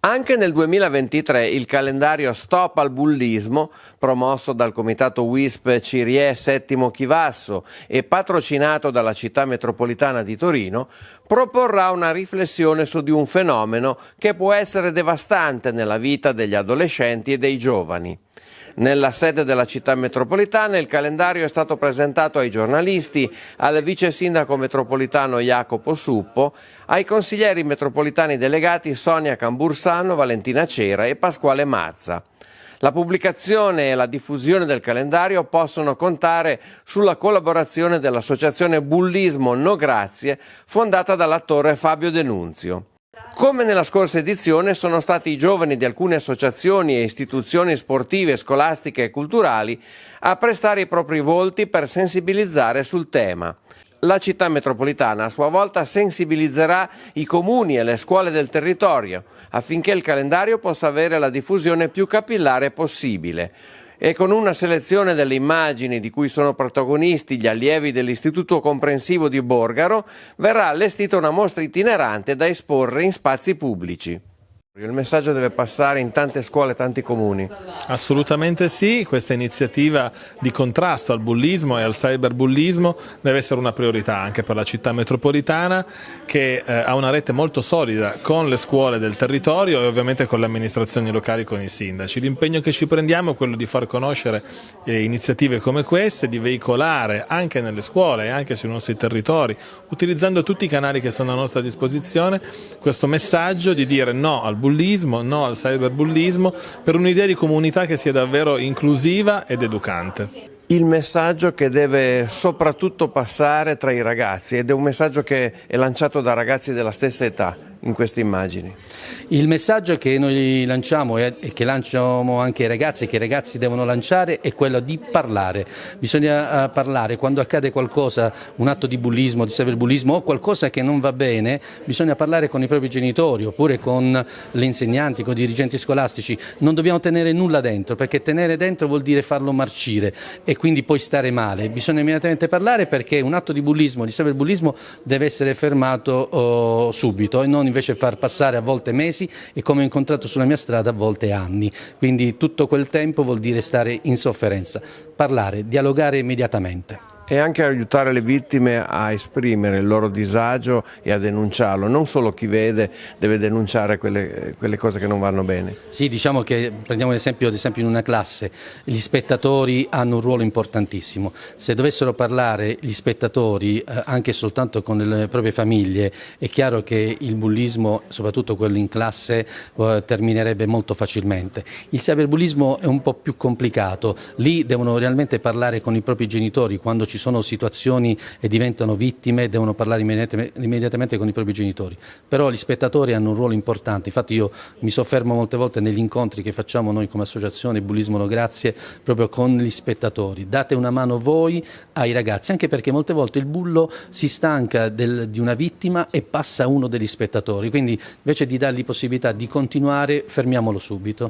Anche nel 2023 il calendario Stop al bullismo, promosso dal comitato WISP Cirie Settimo Chivasso e patrocinato dalla città metropolitana di Torino, proporrà una riflessione su di un fenomeno che può essere devastante nella vita degli adolescenti e dei giovani. Nella sede della città metropolitana il calendario è stato presentato ai giornalisti, al vice sindaco metropolitano Jacopo Suppo, ai consiglieri metropolitani delegati Sonia Cambursano, Valentina Cera e Pasquale Mazza. La pubblicazione e la diffusione del calendario possono contare sulla collaborazione dell'associazione Bullismo No Grazie, fondata dall'attore Fabio Denunzio. Come nella scorsa edizione sono stati i giovani di alcune associazioni e istituzioni sportive, scolastiche e culturali a prestare i propri volti per sensibilizzare sul tema. La città metropolitana a sua volta sensibilizzerà i comuni e le scuole del territorio affinché il calendario possa avere la diffusione più capillare possibile e con una selezione delle immagini di cui sono protagonisti gli allievi dell'Istituto Comprensivo di Borgaro verrà allestita una mostra itinerante da esporre in spazi pubblici. Il messaggio deve passare in tante scuole, tanti comuni. Assolutamente sì, questa iniziativa di contrasto al bullismo e al cyberbullismo deve essere una priorità anche per la città metropolitana che eh, ha una rete molto solida con le scuole del territorio e ovviamente con le amministrazioni locali, con i sindaci. L'impegno che ci prendiamo è quello di far conoscere eh, iniziative come queste, di veicolare anche nelle scuole e anche sui nostri territori, utilizzando tutti i canali che sono a nostra disposizione, questo messaggio di dire no al bullismo bullismo, no al cyberbullismo, per un'idea di comunità che sia davvero inclusiva ed educante. Il messaggio che deve soprattutto passare tra i ragazzi ed è un messaggio che è lanciato da ragazzi della stessa età in queste immagini? Il messaggio che noi lanciamo e che lanciamo anche ai ragazzi e che i ragazzi devono lanciare è quello di parlare. Bisogna eh, parlare quando accade qualcosa, un atto di bullismo, di cyberbullismo o qualcosa che non va bene, bisogna parlare con i propri genitori oppure con le insegnanti, con i dirigenti scolastici. Non dobbiamo tenere nulla dentro perché tenere dentro vuol dire farlo marcire e quindi poi stare male. Bisogna immediatamente parlare perché un atto di bullismo, di cyberbullismo deve essere fermato oh, subito e non invece far passare a volte mesi e come ho incontrato sulla mia strada a volte anni. Quindi tutto quel tempo vuol dire stare in sofferenza, parlare, dialogare immediatamente e anche aiutare le vittime a esprimere il loro disagio e a denunciarlo. Non solo chi vede deve denunciare quelle, quelle cose che non vanno bene. Sì, diciamo che prendiamo l'esempio ad esempio in una classe, gli spettatori hanno un ruolo importantissimo. Se dovessero parlare gli spettatori eh, anche soltanto con le proprie famiglie, è chiaro che il bullismo, soprattutto quello in classe, eh, terminerebbe molto facilmente. Il cyberbullismo è un po' più complicato, lì devono realmente parlare con i propri genitori quando ci ci sono situazioni e diventano vittime devono parlare immediatamente con i propri genitori. Però gli spettatori hanno un ruolo importante, infatti io mi soffermo molte volte negli incontri che facciamo noi come associazione Bullismo No Grazie proprio con gli spettatori. Date una mano voi ai ragazzi, anche perché molte volte il bullo si stanca del, di una vittima e passa a uno degli spettatori, quindi invece di dargli possibilità di continuare fermiamolo subito.